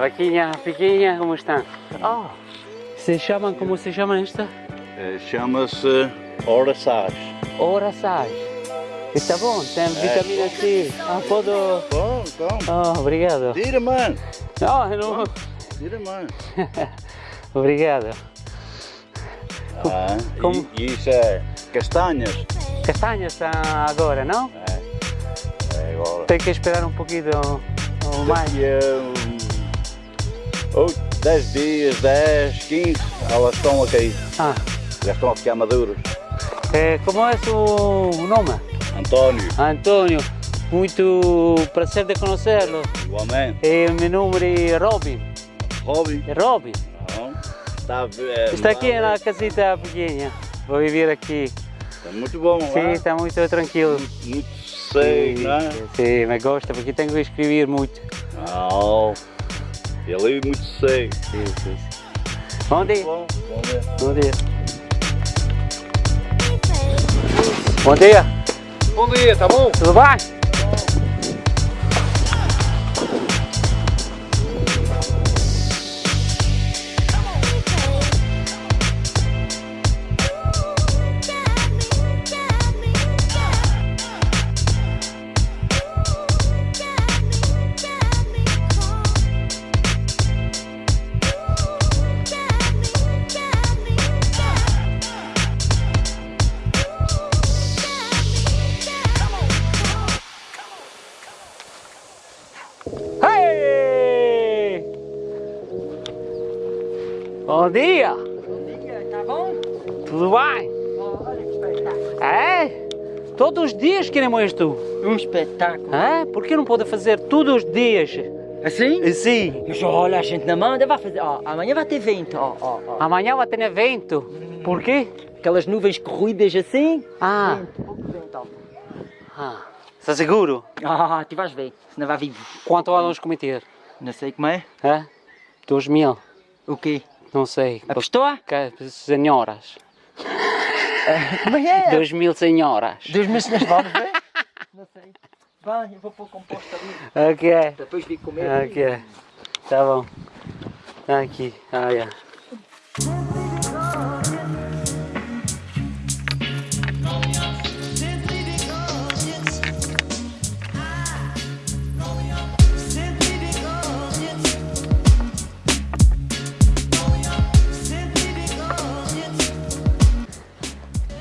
vaquinha pequena, como está? Oh, se chamam, como se chama esta? Eh, Chama-se Oraçage. Oraçage. Está bom, tem vitamina C. Ah, pode... Bom, então. Oh, obrigado. Tira, mano. Não, eu não... Tira, mano. Obrigado. Ah, Como- E, isso é castanhas. Castanhas agora, não? É agora. Tem que esperar um pouquinho ou mais. 10 dias, 10, 15, elas estão a cair. Ah, Já estão a ficar maduras. eh, como é o nome? António, Antônio, muito prazer de conhecê-lo. igualmente. E meu nome é Robin. Robin, É Robin. não. Está, eh, Está aqui na casita pequena. Vou viver aqui. Está muito bom, Sim, é? está muito tranquilo. Muito seco, não é? Sim, me gosta porque tenho que escrever muito. Não. Ele é muito seco. Sim, sim. Bom dia. Bom, ver. Bom dia. Bom dia. Bom dia, tá bom? Tudo bem? Bom dia. Tá bom? Tudo bem? Olha que espetáculo. É? Todos os dias queremos isto. Um espetáculo. É? Por que não pode fazer todos os dias? Assim? Sim. Mas olha, a gente na manda vai fazer. Ó, amanhã vai ter vento. Ó, ó, ó. Amanhã vai ter evento. Por quê? Aquelas nuvens corridas assim. Ah, Vento, pouco vento, ó. ah. Está seguro? Ah, tu vais ver. Senão vai vir. Quanto vamos cometer? Não sei como é. É? Dois mil? O quê? Não sei. A pistola? Que- Senhoras. Como é? Dois mil senhoras. Dois meses nas vamos ver? Não sei. Vai, eu vou pôr composto ali. Ok. Depois vir comer. Ok. Tá bom. Tá aqui. Ah, yeah.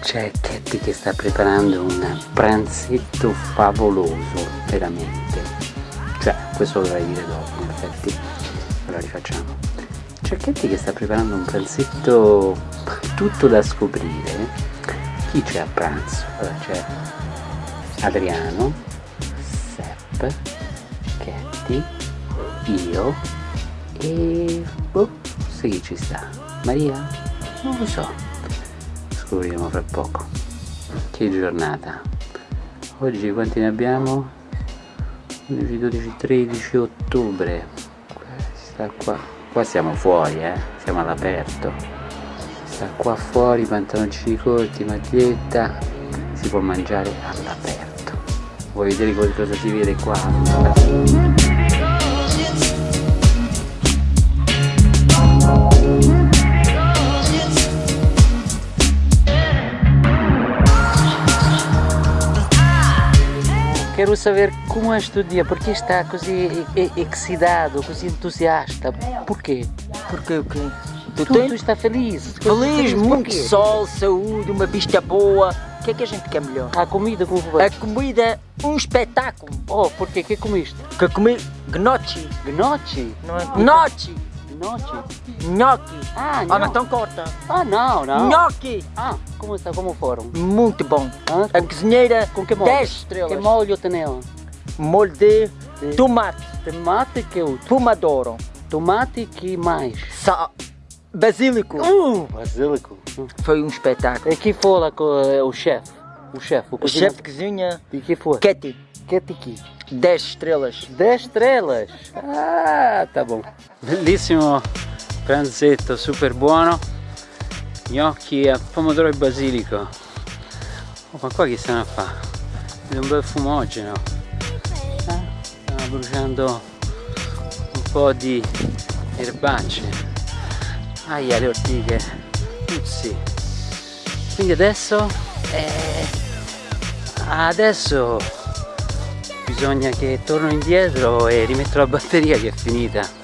C'è Katy che sta preparando un pranzetto favoloso, veramente. Cioè, questo lo dovrei dire dopo, in effetti. Allora rifacciamo. C'è Katy che sta preparando un pranzetto tutto da scoprire. Chi c'è a pranzo? Allora c'è Adriano, Sepp, Katy, io e... boh, sai chi ci sta? Maria? Non lo so. Scopriremo fra poco. Che giornata. Oggi quanti ne abbiamo? 11, 12, 13 ottobre. Sta qua. Qua siamo fuori, eh. Siamo all'aperto. Sta qua fuori, pantaloncini corti, maglietta. Si può mangiare all'aperto. Vuoi vedere cosa si vede qua? Quero saber como é este dia, porque está così excitado, così entusiasta. Porquê? Porque o quê? Tu Tu, tu está feliz? Feliz, muito sol, saúde, uma vista boa. O que é que a gente quer melhor? A comida como foi? A comida, um espetáculo. Oh, porquê? que comiste? Que comi gnocchi, Gnocchi? não é? Gnocchi, Gnocchi? gnocchi. Ah, Ah, não, não. então corta. Ah, não, não. Gnocchi, Ah, como está? Como foram? muito bom. Ah, A cozinheira, com que molho? 10 Que estrelas. molho tem ela? Molho de De- tomate, Tomate que outro? pomodoro, Tomate que mais? sal, basílico. Uh, basílico. Foi um espetáculo. E que foi lá com eh, o chefe? O chefe, o O cozinheiro? chefe de cozinha, E que foi? Ketty, Que tiki? 10 estrelas. 10 estrelas. Ah, tá bom. Bellissimo pranzetto, super buono. Gnocchi a pomodoro e basilico. Oh, ma qua chi se ne fa? È un bel fumogeno. Eh? Stiamo bruciando un po' di erbacce aia le ortiche puzzi quindi adesso eh, adesso bisogna che torno indietro e rimetto la batteria che è finita